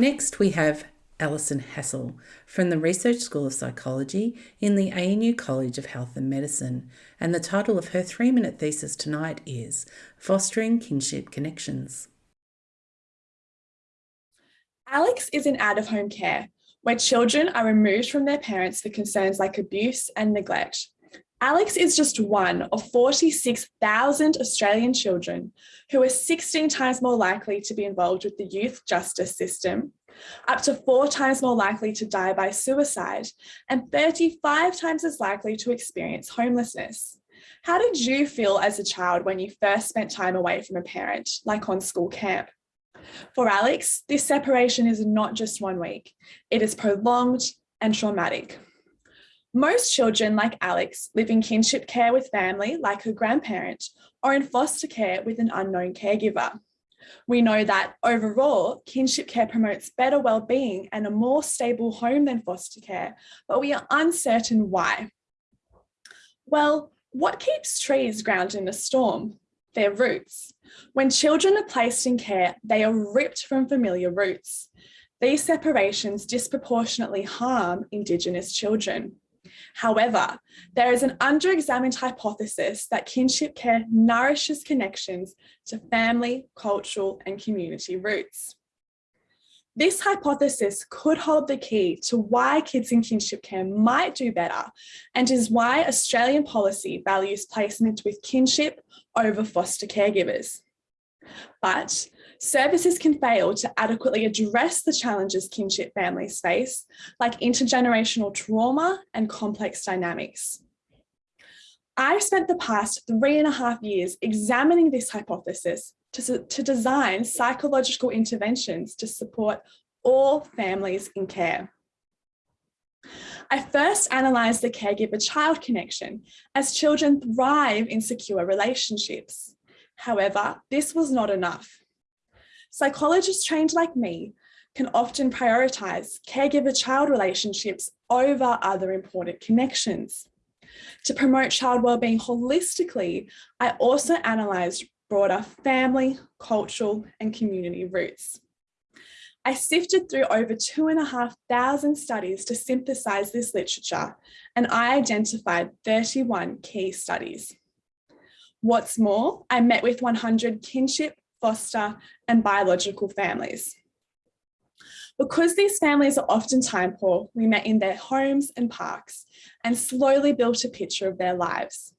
Next, we have Alison Hassel from the Research School of Psychology in the ANU College of Health and Medicine, and the title of her three minute thesis tonight is Fostering Kinship Connections. Alex is in out of home care, where children are removed from their parents for concerns like abuse and neglect. Alex is just one of 46,000 Australian children who are 16 times more likely to be involved with the youth justice system, up to four times more likely to die by suicide, and 35 times as likely to experience homelessness. How did you feel as a child when you first spent time away from a parent, like on school camp? For Alex, this separation is not just one week. It is prolonged and traumatic. Most children, like Alex, live in kinship care with family, like her grandparent, or in foster care with an unknown caregiver. We know that overall, kinship care promotes better well-being and a more stable home than foster care, but we are uncertain why. Well, what keeps trees grounded in a storm? Their roots. When children are placed in care, they are ripped from familiar roots. These separations disproportionately harm Indigenous children. However, there is an under-examined hypothesis that kinship care nourishes connections to family, cultural and community roots. This hypothesis could hold the key to why kids in kinship care might do better and is why Australian policy values placement with kinship over foster caregivers. But services can fail to adequately address the challenges kinship families face, like intergenerational trauma and complex dynamics. I've spent the past three and a half years examining this hypothesis to, to design psychological interventions to support all families in care. I first analysed the caregiver-child connection as children thrive in secure relationships. However, this was not enough. Psychologists trained like me can often prioritise caregiver-child relationships over other important connections. To promote child wellbeing holistically, I also analysed broader family, cultural and community roots. I sifted through over two and a half thousand studies to synthesize this literature, and I identified 31 key studies. What's more, I met with 100 kinship, foster and biological families. Because these families are often time poor, we met in their homes and parks and slowly built a picture of their lives.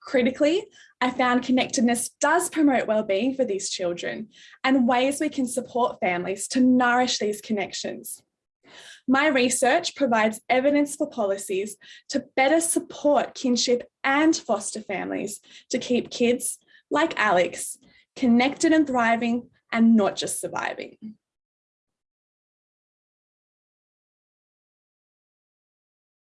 Critically, I found connectedness does promote well-being for these children and ways we can support families to nourish these connections. My research provides evidence for policies to better support kinship and foster families to keep kids, like Alex, connected and thriving and not just surviving.